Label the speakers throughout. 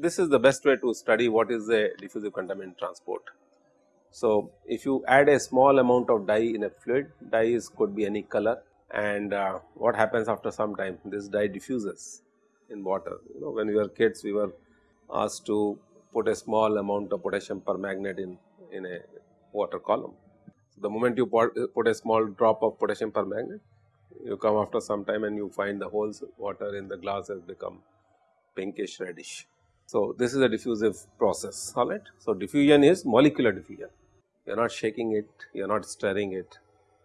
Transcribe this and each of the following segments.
Speaker 1: this is the best way to study what is the diffusive contaminant transport. So, if you add a small amount of dye in a fluid, dye is could be any color and uh, what happens after some time this dye diffuses in water. You know when we were kids we were asked to put a small amount of potassium permanganate in, in a water column. So, the moment you put, put a small drop of potassium permanganate you come after some time and you find the whole water in the glass has become pinkish reddish. So, this is a diffusive process alright. So, diffusion is molecular diffusion you are not shaking it, you are not stirring it,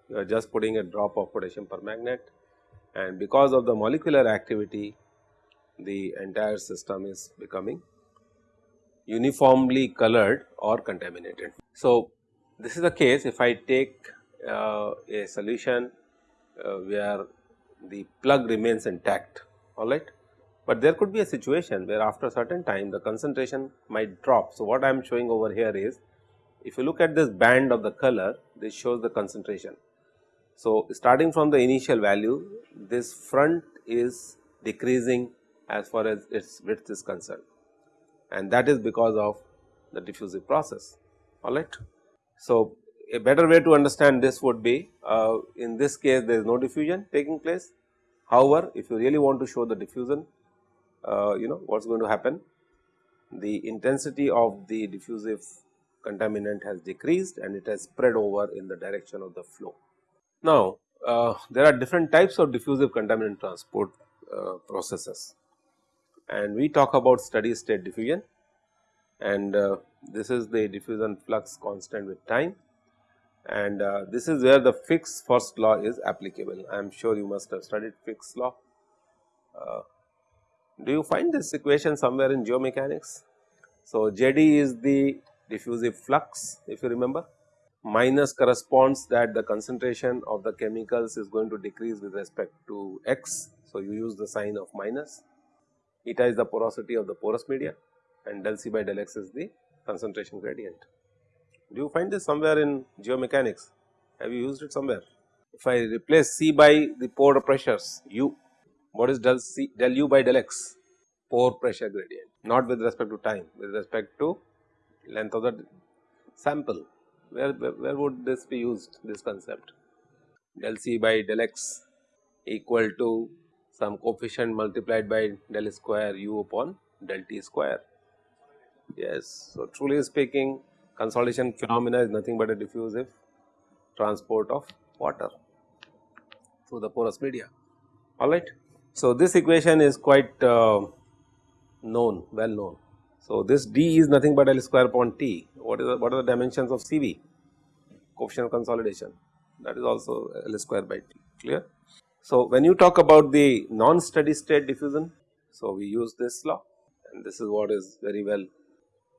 Speaker 1: you are just putting a drop of potassium permanganate and because of the molecular activity the entire system is becoming uniformly colored or contaminated. So, this is the case if I take uh, a solution uh, where the plug remains intact alright, but there could be a situation where after a certain time the concentration might drop. So, what I am showing over here is if you look at this band of the color this shows the concentration. So, starting from the initial value this front is decreasing as far as its width is concerned and that is because of the diffusive process alright. So, a better way to understand this would be uh, in this case there is no diffusion taking place. However, if you really want to show the diffusion you know what is going to happen the intensity of the diffusive contaminant has decreased and it has spread over in the direction of the flow. Now, uh, there are different types of diffusive contaminant transport uh, processes and we talk about steady state diffusion and uh, this is the diffusion flux constant with time and uh, this is where the Fick's first law is applicable. I am sure you must have studied Fick's law. Do you find this equation somewhere in geomechanics? So, JD is the diffusive flux if you remember minus corresponds that the concentration of the chemicals is going to decrease with respect to x. So, you use the sign of minus eta is the porosity of the porous media and del C by del x is the concentration gradient. Do you find this somewhere in geomechanics? Have you used it somewhere? If I replace C by the pore pressures U, what is del C del U by del x? Pore pressure gradient, not with respect to time, with respect to length of the sample. Where, where, would this be used, this concept? Del C by del x equal to some coefficient multiplied by del square u upon del t square. Yes, so truly speaking consolidation phenomena is nothing but a diffusive transport of water through the porous media alright. So, this equation is quite uh, known well known. So, this d is nothing but L square upon t what is the, what are the dimensions of CV coefficient of consolidation that is also L square by t clear. So, when you talk about the non steady state diffusion so we use this law and this is what is very well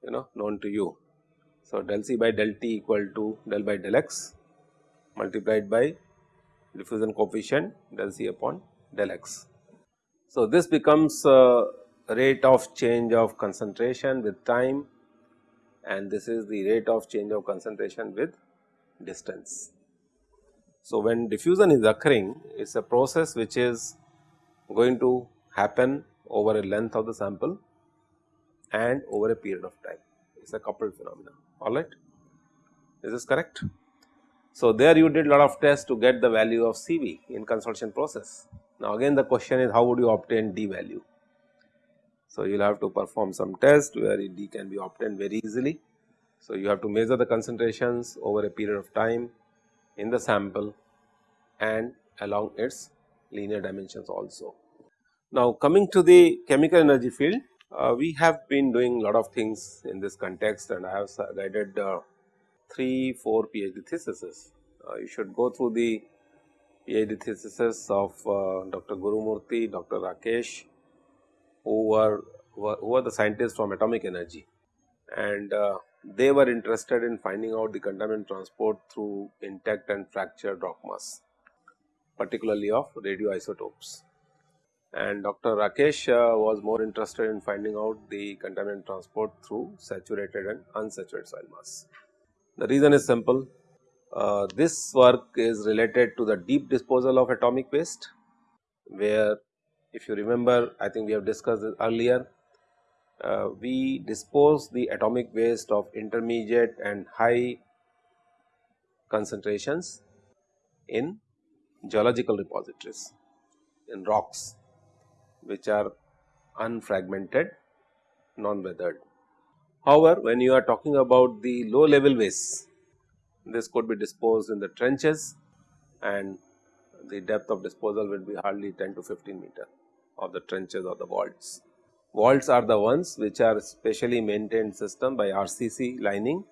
Speaker 1: you know known to you so, del C by del T equal to del by del x multiplied by diffusion coefficient del C upon del x. So, this becomes uh, rate of change of concentration with time and this is the rate of change of concentration with distance. So, when diffusion is occurring it is a process which is going to happen over a length of the sample and over a period of time it is a coupled phenomenon alright. Is this correct? So, there you did a lot of tests to get the value of CV in consolidation process. Now, again the question is how would you obtain D value? So, you will have to perform some test where D can be obtained very easily. So, you have to measure the concentrations over a period of time in the sample and along its linear dimensions also. Now, coming to the chemical energy field, uh, we have been doing lot of things in this context and I have guided uh, 3 4 PhD theses. Uh, you should go through the PhD theses of uh, Dr. Gurumurthy, Dr. Rakesh who were, who were the scientists from atomic energy and uh, they were interested in finding out the contaminant transport through intact and fractured rock mass particularly of radioisotopes and Dr. Rakesh uh, was more interested in finding out the contaminant transport through saturated and unsaturated soil mass. The reason is simple, uh, this work is related to the deep disposal of atomic waste where if you remember I think we have discussed this earlier uh, we dispose the atomic waste of intermediate and high concentrations in geological repositories in rocks which are unfragmented non weathered. However, when you are talking about the low level waste this could be disposed in the trenches and the depth of disposal will be hardly 10 to 15 meter of the trenches or the vaults. Vaults are the ones which are specially maintained system by RCC lining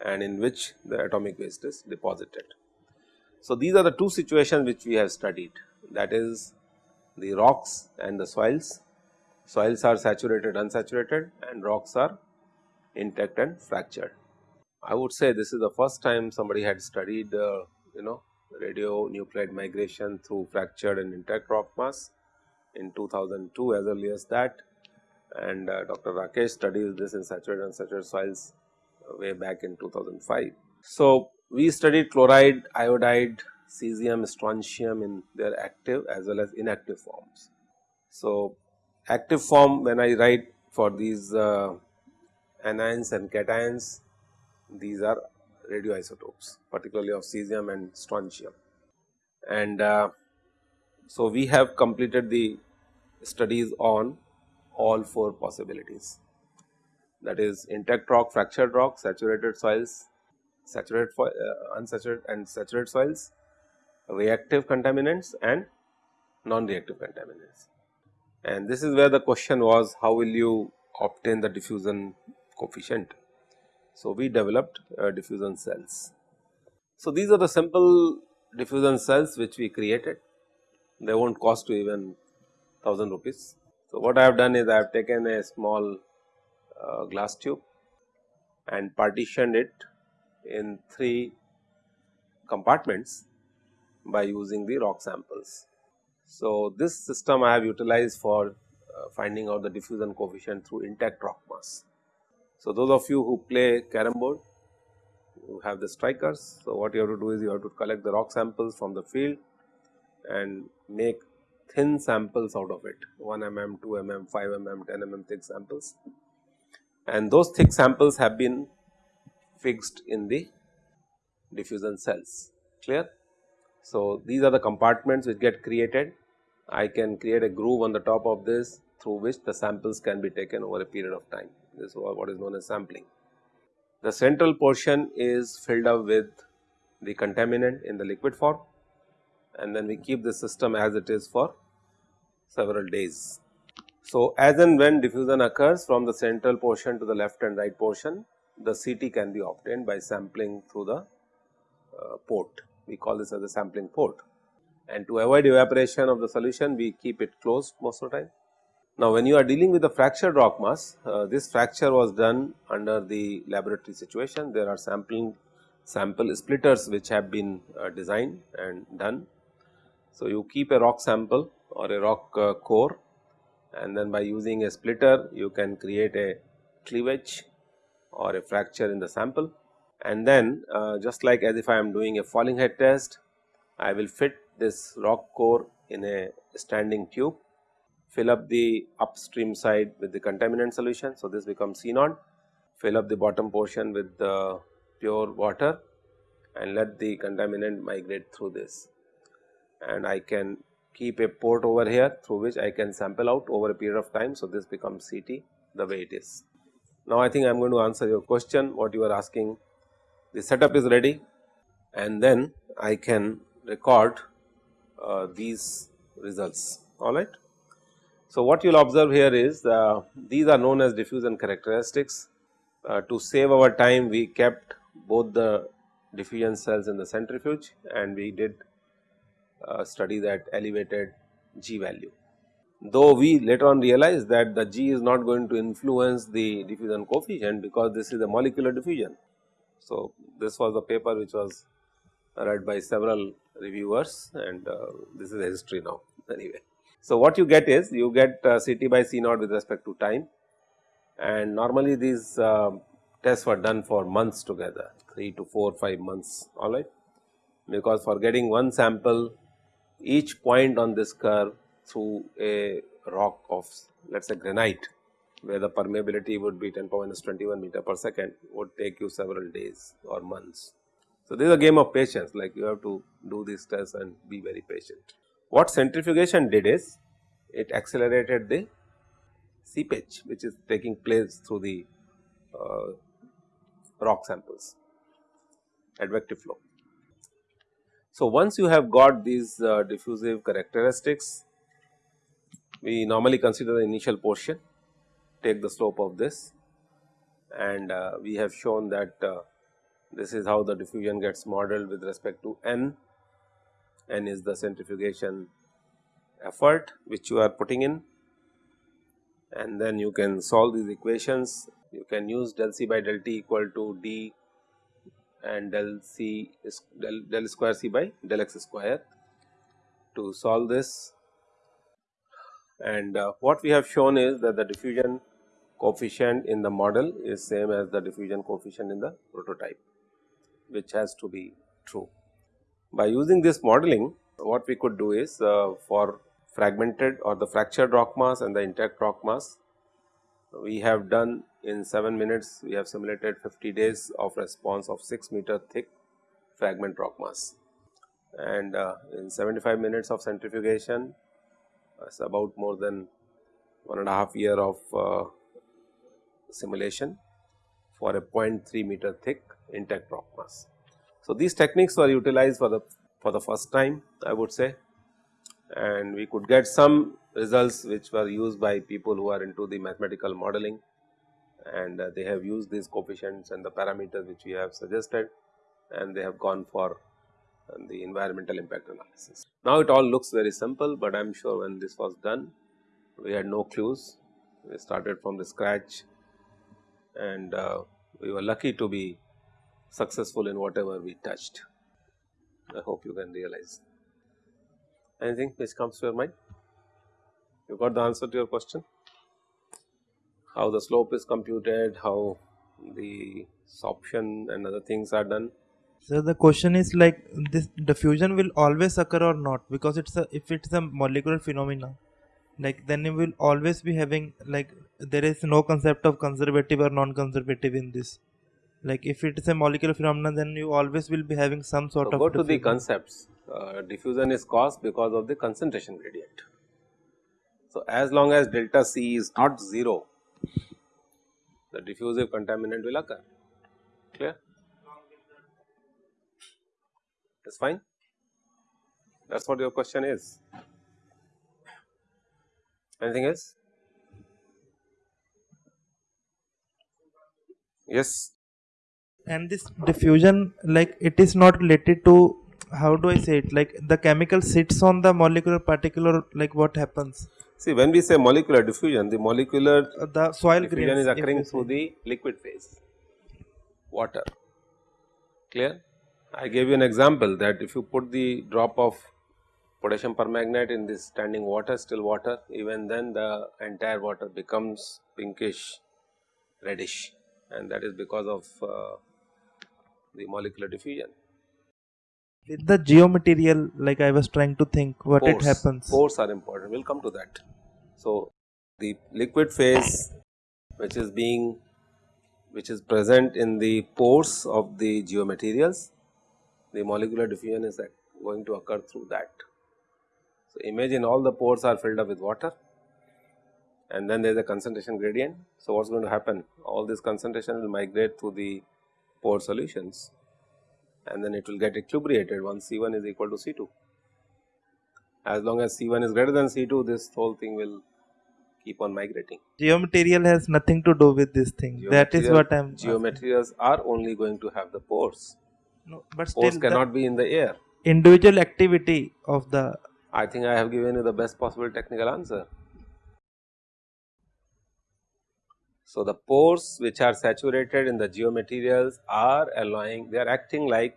Speaker 1: and in which the atomic waste is deposited. So, these are the two situations which we have studied that is the rocks and the soils. Soils are saturated unsaturated and rocks are intact and fractured. I would say this is the first time somebody had studied uh, you know radionuclide migration through fractured and intact rock mass in 2002 as early as that and uh, Dr. Rakesh studies this in saturated and unsaturated soils uh, way back in 2005. So, we studied chloride, iodide, cesium, strontium in their active as well as inactive forms. So, active form when I write for these uh, anions and cations, these are radioisotopes particularly of cesium and strontium. And uh, so, we have completed the studies on all four possibilities that is intact rock, fractured rock, saturated soils, saturated uh, unsaturated and saturated soils, reactive contaminants and non-reactive contaminants. And this is where the question was how will you obtain the diffusion coefficient. So, we developed uh, diffusion cells. So, these are the simple diffusion cells which we created, they will not cost you even 1000 rupees. So, what I have done is I have taken a small uh, glass tube and partitioned it in 3 compartments by using the rock samples. So, this system I have utilized for uh, finding out the diffusion coefficient through intact rock mass. So, those of you who play carom board you have the strikers. So, what you have to do is you have to collect the rock samples from the field and make thin samples out of it. 1 mm, 2 mm, 5 mm, 10 mm thick samples. And those thick samples have been fixed in the diffusion cells. Clear. So, these are the compartments which get created. I can create a groove on the top of this through which the samples can be taken over a period of time this is what is known as sampling. The central portion is filled up with the contaminant in the liquid form and then we keep the system as it is for several days. So, as and when diffusion occurs from the central portion to the left and right portion, the CT can be obtained by sampling through the uh, port. We call this as a sampling port. And to avoid evaporation of the solution, we keep it closed most of the time. Now, when you are dealing with the fractured rock mass, uh, this fracture was done under the laboratory situation. There are sampling sample splitters which have been uh, designed and done. So, you keep a rock sample or a rock uh, core and then by using a splitter you can create a cleavage or a fracture in the sample and then uh, just like as if I am doing a falling head test I will fit this rock core in a standing tube fill up the upstream side with the contaminant solution. So, this becomes C naught fill up the bottom portion with the pure water and let the contaminant migrate through this and I can keep a port over here through which I can sample out over a period of time. So, this becomes CT the way it is. Now, I think I am going to answer your question what you are asking the setup is ready and then I can record uh, these results alright. So, what you will observe here is uh, these are known as diffusion characteristics. Uh, to save our time we kept both the diffusion cells in the centrifuge and we did uh, study that elevated G value. Though we later on realized that the G is not going to influence the diffusion coefficient because this is a molecular diffusion. So, this was a paper which was read by several reviewers and uh, this is history now anyway. So, what you get is you get uh, CT by C naught with respect to time and normally these uh, tests were done for months together 3 to 4 5 months alright because for getting one sample each point on this curve through a rock of let us say granite where the permeability would be 10 power minus 21 meter per second would take you several days or months. So, this is a game of patience like you have to do these tests and be very patient. What centrifugation did is it accelerated the seepage which is taking place through the uh, rock samples advective flow. So, once you have got these uh, diffusive characteristics, we normally consider the initial portion, take the slope of this and uh, we have shown that uh, this is how the diffusion gets modeled with respect to n, n is the centrifugation effort which you are putting in and then you can solve these equations. You can use del C by del T equal to d and del c is del, del square c by del x square to solve this. And uh, what we have shown is that the diffusion coefficient in the model is same as the diffusion coefficient in the prototype which has to be true. By using this modeling what we could do is uh, for fragmented or the fractured rock mass and the intact rock mass we have done in 7 minutes we have simulated 50 days of response of 6 meter thick fragment rock mass and uh, in 75 minutes of centrifugation it is about more than one and a half year of uh, simulation for a 0.3 meter thick intact rock mass. So, these techniques were utilized for the for the first time I would say. And we could get some results which were used by people who are into the mathematical modeling. And uh, they have used these coefficients and the parameters which we have suggested. And they have gone for uh, the environmental impact analysis. Now it all looks very simple, but I am sure when this was done we had no clues, we started from the scratch. And uh, we were lucky to be successful in whatever we touched. I hope you can realize. Anything which comes to your mind? You got the answer to your question? How the slope is computed, how the sorption and other things are done.
Speaker 2: So the question is like this diffusion will always occur or not because it's a if it's a molecular phenomena like then you will always be having like there is no concept of conservative or non-conservative in this like if it is a molecular phenomenon then you always will be having some sort
Speaker 1: so
Speaker 2: of
Speaker 1: go to the concepts uh, diffusion is caused because of the concentration gradient. So, as long as delta C is not 0, the diffusive contaminant will occur, clear? That's fine. That is what your question is. Anything else? Yes.
Speaker 2: And this diffusion like it is not related to how do I say it? Like the chemical sits on the molecular particle like what happens.
Speaker 1: See when we say molecular diffusion the molecular
Speaker 2: uh, the soil
Speaker 1: diffusion is occurring through the liquid phase. Water. Clear? I gave you an example that if you put the drop of potassium permanganate in this standing water still water even then the entire water becomes pinkish reddish. And that is because of uh, the molecular diffusion.
Speaker 2: With the geomaterial like i was trying to think what
Speaker 1: pores,
Speaker 2: it happens.
Speaker 1: Pores are important. We'll come to that. So the liquid phase which is being which is present in the pores of the geomaterials the molecular diffusion is going to occur through that. So imagine all the pores are filled up with water and then there is a concentration gradient. So what's going to happen? All this concentration will migrate through the pore solutions and then it will get equilibrated once C1 is equal to C2. As long as C1 is greater than C2 this whole thing will keep on migrating.
Speaker 2: Geomaterial has nothing to do with this thing that is what I am
Speaker 1: Geomaterials asking. are only going to have the pores.
Speaker 2: No, but
Speaker 1: pores cannot be in the air.
Speaker 2: Individual activity of the
Speaker 1: I think I have given you the best possible technical answer. So, the pores which are saturated in the geomaterials are allowing they are acting like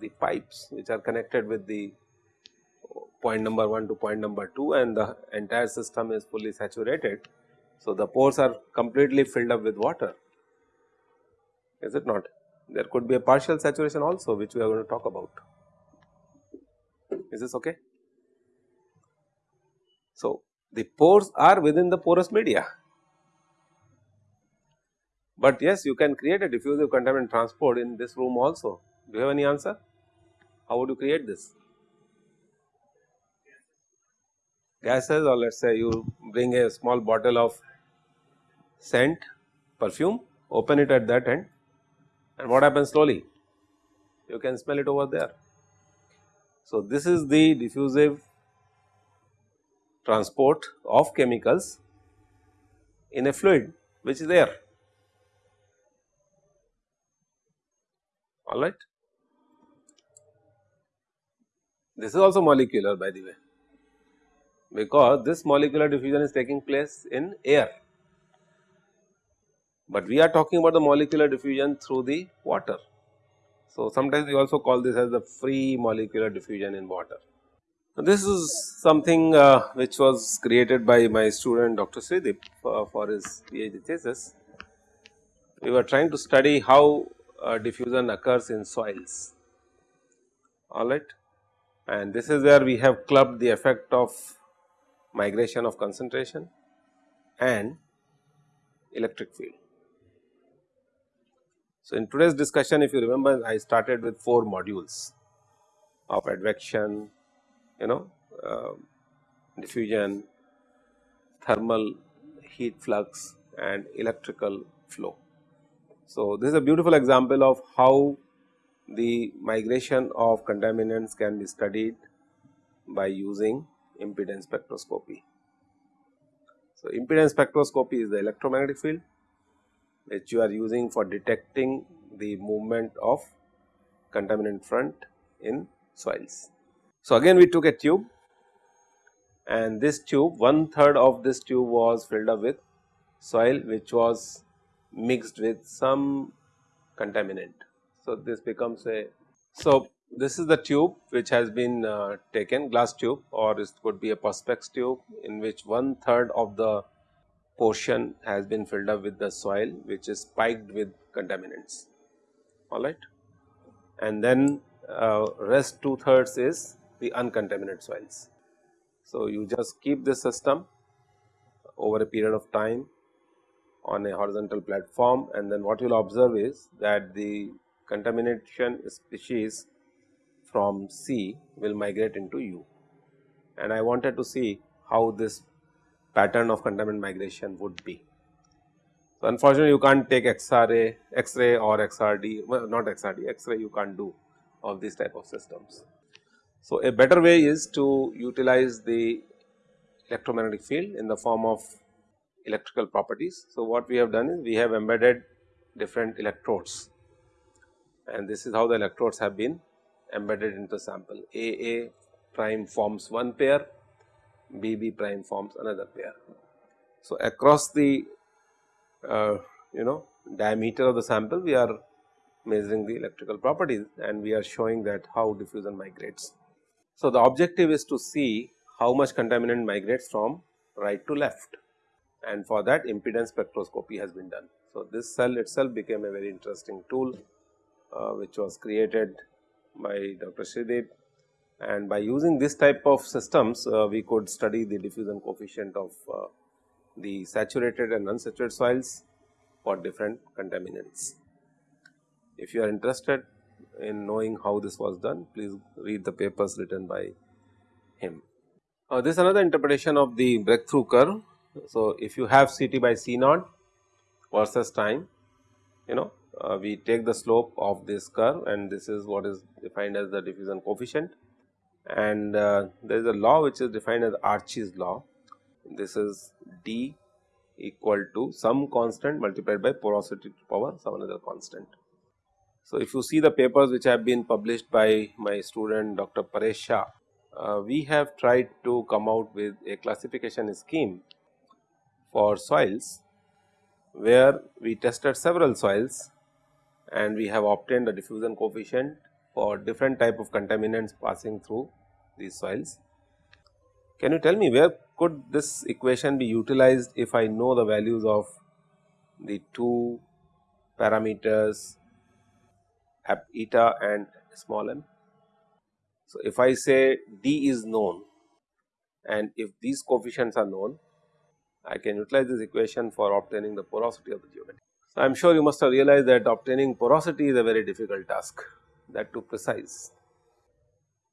Speaker 1: the pipes which are connected with the point number 1 to point number 2 and the entire system is fully saturated. So, the pores are completely filled up with water is it not there could be a partial saturation also which we are going to talk about is this okay. So, the pores are within the porous media but yes you can create a diffusive contaminant transport in this room also. Do you have any answer? How would you create this? Gases or let us say you bring a small bottle of scent perfume open it at that end and what happens slowly you can smell it over there. So, this is the diffusive transport of chemicals in a fluid which is air alright. This is also molecular by the way because this molecular diffusion is taking place in air, but we are talking about the molecular diffusion through the water. So, sometimes we also call this as the free molecular diffusion in water. This is something uh, which was created by my student Dr. Sreedeep for, for his PhD thesis. We were trying to study how uh, diffusion occurs in soils alright and this is where we have clubbed the effect of migration of concentration and electric field. So, in today's discussion if you remember I started with 4 modules of advection, you know uh, diffusion, thermal heat flux and electrical flow. So, this is a beautiful example of how the migration of contaminants can be studied by using impedance spectroscopy. So, impedance spectroscopy is the electromagnetic field which you are using for detecting the movement of contaminant front in soils. So, again we took a tube and this tube one third of this tube was filled up with soil which was mixed with some contaminant. So, this becomes a so this is the tube which has been uh, taken glass tube or it could be a perspex tube in which one third of the portion has been filled up with the soil which is spiked with contaminants alright and then uh, rest two thirds is the uncontaminated soils. So, you just keep this system over a period of time on a horizontal platform and then what you will observe is that the contamination species from C will migrate into U and I wanted to see how this pattern of contaminant migration would be. So, unfortunately, you can't take X-ray, X-ray or XRD, well not XRD, X-ray you can't do of these type of systems. So, a better way is to utilize the electromagnetic field in the form of electrical properties. So, what we have done is we have embedded different electrodes and this is how the electrodes have been embedded into sample AA prime forms one pair, BB prime forms another pair. So, across the uh, you know diameter of the sample we are measuring the electrical properties and we are showing that how diffusion migrates. So, the objective is to see how much contaminant migrates from right to left and for that impedance spectroscopy has been done. So, this cell itself became a very interesting tool uh, which was created by Dr. Sreedeep and by using this type of systems uh, we could study the diffusion coefficient of uh, the saturated and unsaturated soils for different contaminants. If you are interested in knowing how this was done please read the papers written by him. Uh, this is another interpretation of the breakthrough curve. So, if you have Ct by C naught versus time you know uh, we take the slope of this curve and this is what is defined as the diffusion coefficient and uh, there is a law which is defined as Archie's law. This is d equal to some constant multiplied by porosity to power some another constant. So, if you see the papers which have been published by my student Dr. Paresh uh, we have tried to come out with a classification scheme for soils where we tested several soils and we have obtained a diffusion coefficient for different type of contaminants passing through these soils. Can you tell me where could this equation be utilized if I know the values of the two parameters eta and small m? So, if I say d is known and if these coefficients are known, I can utilize this equation for obtaining the porosity of the geometry. So, I am sure you must have realized that obtaining porosity is a very difficult task that too precise.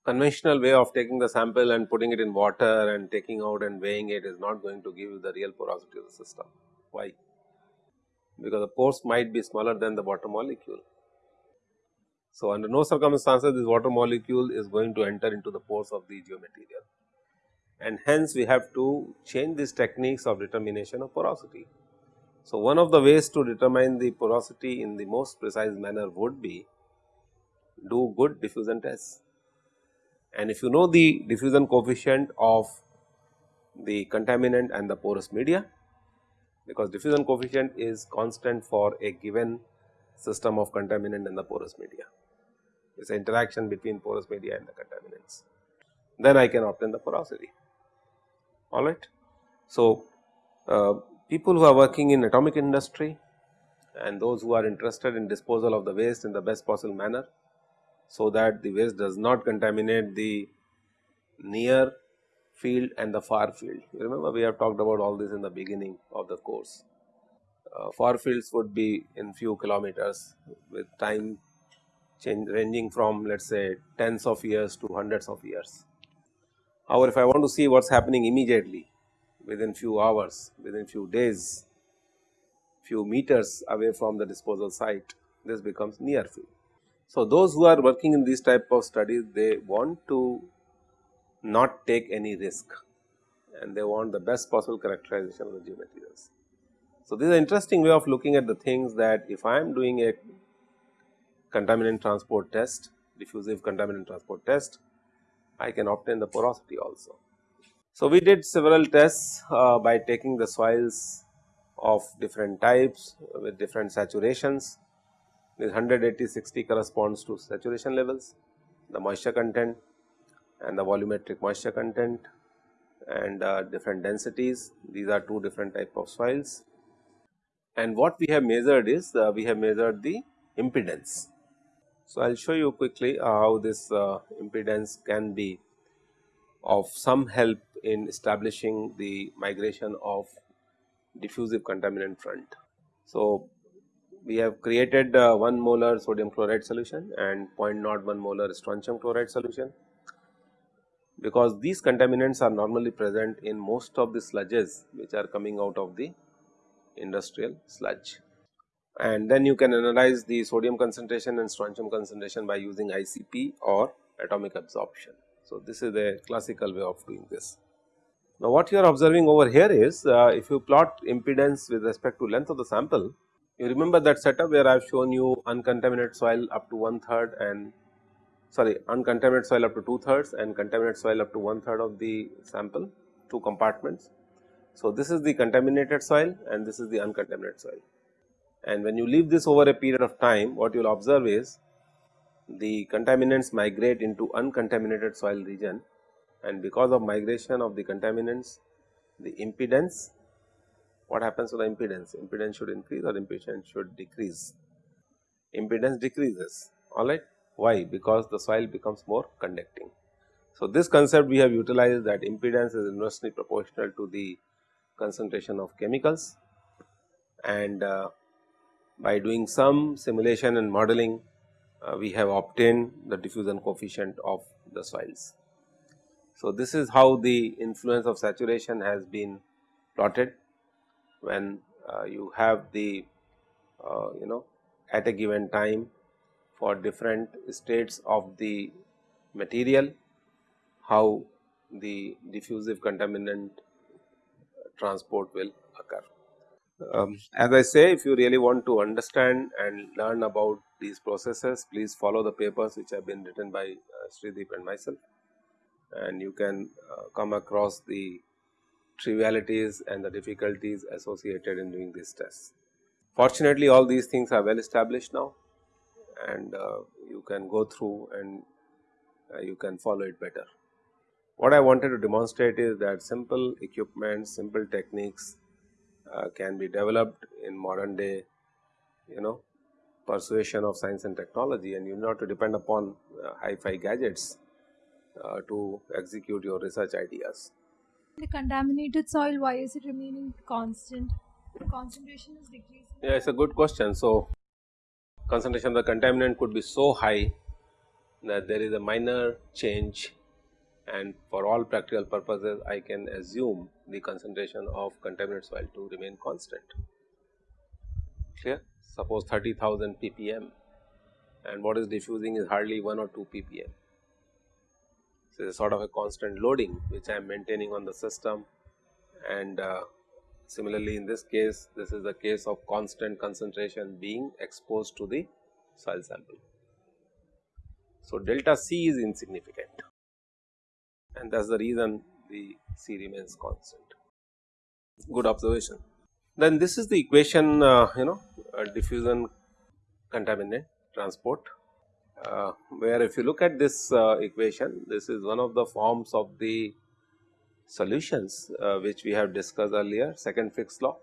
Speaker 1: Conventional way of taking the sample and putting it in water and taking out and weighing it is not going to give you the real porosity of the system. Why? Because the pores might be smaller than the water molecule. So, under no circumstances this water molecule is going to enter into the pores of the geomaterial and hence we have to change these techniques of determination of porosity. So, one of the ways to determine the porosity in the most precise manner would be do good diffusion tests. And if you know the diffusion coefficient of the contaminant and the porous media, because diffusion coefficient is constant for a given system of contaminant and the porous media. It is an interaction between porous media and the contaminants. Then I can obtain the porosity alright. So, uh, people who are working in atomic industry and those who are interested in disposal of the waste in the best possible manner, so that the waste does not contaminate the near field and the far field. You remember we have talked about all this in the beginning of the course. Uh, far fields would be in few kilometers with time change ranging from let us say tens of years to hundreds of years. However, if I want to see what is happening immediately within few hours, within few days, few meters away from the disposal site, this becomes near field. So, those who are working in these type of studies, they want to not take any risk and they want the best possible characterization of the geomaterials. So, this is an interesting way of looking at the things that if I am doing a contaminant transport test, diffusive contaminant transport test, I can obtain the porosity also. So, we did several tests uh, by taking the soils of different types with different saturations. This 180 60 corresponds to saturation levels, the moisture content and the volumetric moisture content and uh, different densities. These are two different type of soils. And what we have measured is uh, we have measured the impedance so, I will show you quickly uh, how this uh, impedance can be of some help in establishing the migration of diffusive contaminant front. So, we have created uh, 1 molar sodium chloride solution and 0.01 molar strontium chloride solution because these contaminants are normally present in most of the sludges which are coming out of the industrial sludge and then you can analyze the sodium concentration and strontium concentration by using ICP or atomic absorption. So, this is a classical way of doing this. Now, what you are observing over here is uh, if you plot impedance with respect to length of the sample, you remember that setup where I have shown you uncontaminated soil up to one third and sorry uncontaminated soil up to two thirds and contaminated soil up to one third of the sample, two compartments. So, this is the contaminated soil and this is the uncontaminated soil and when you leave this over a period of time what you will observe is the contaminants migrate into uncontaminated soil region. And because of migration of the contaminants the impedance what happens to the impedance? Impedance should increase or impedance should decrease? Impedance decreases. Alright why? Because the soil becomes more conducting. So this concept we have utilized that impedance is inversely proportional to the concentration of chemicals. And uh, by doing some simulation and modeling uh, we have obtained the diffusion coefficient of the soils. So, this is how the influence of saturation has been plotted when uh, you have the uh, you know at a given time for different states of the material how the diffusive contaminant transport will occur. Um, as I say if you really want to understand and learn about these processes please follow the papers which have been written by uh, Sreedeep and myself and you can uh, come across the trivialities and the difficulties associated in doing these tests. Fortunately all these things are well established now and uh, you can go through and uh, you can follow it better. What I wanted to demonstrate is that simple equipment, simple techniques uh, can be developed in modern day you know persuasion of science and technology and you not to depend upon uh, hi-fi gadgets uh, to execute your research ideas.
Speaker 3: The contaminated soil, why is it remaining constant? The concentration is decreasing.
Speaker 1: Yeah, it's a good question. So, concentration of the contaminant could be so high that there is a minor change and for all practical purposes I can assume the concentration of contaminant soil to remain constant. Clear? Suppose 30,000 ppm and what is diffusing is hardly 1 or 2 ppm. So, it is sort of a constant loading which I am maintaining on the system and uh, similarly in this case this is the case of constant concentration being exposed to the soil sample. So, delta C is insignificant and that is the reason the C remains constant. Good observation. Then this is the equation uh, you know uh, diffusion contaminant transport uh, where if you look at this uh, equation this is one of the forms of the solutions uh, which we have discussed earlier second Fick's law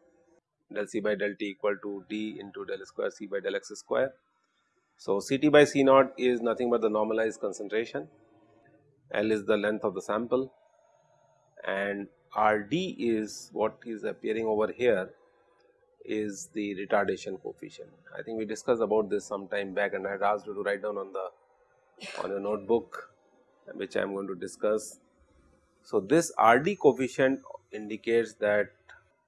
Speaker 1: del C by del T equal to D into del square C by del x square. So, C T by C naught is nothing but the normalized concentration, L is the length of the sample and R D is what is appearing over here is the retardation coefficient. I think we discussed about this some time back and I had asked you to write down on the on your notebook which I am going to discuss. So, this R D coefficient indicates that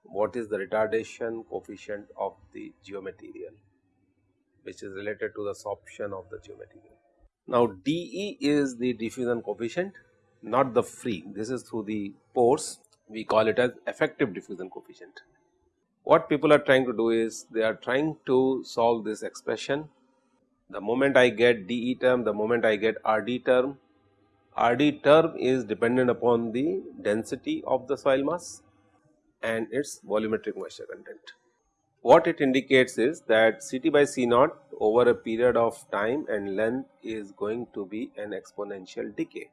Speaker 1: what is the retardation coefficient of the geomaterial which is related to the sorption of the geomaterial. Now, dE is the diffusion coefficient not the free this is through the pores we call it as effective diffusion coefficient. What people are trying to do is they are trying to solve this expression the moment I get dE term the moment I get RD term RD term is dependent upon the density of the soil mass and its volumetric moisture content. What it indicates is that Ct by C naught over a period of time and length is going to be an exponential decay.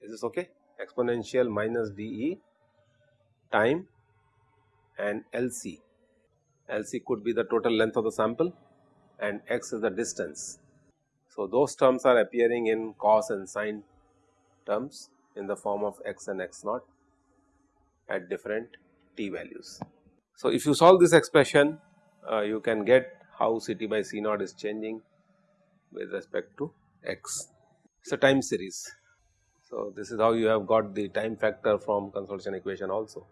Speaker 1: Is this okay? Exponential minus dE time and LC. LC could be the total length of the sample and x is the distance. So, those terms are appearing in cos and sine terms in the form of x and x naught at different t values. So, if you solve this expression uh, you can get how Ct by C naught is changing with respect to x. It is a time series. So, this is how you have got the time factor from consolidation equation also.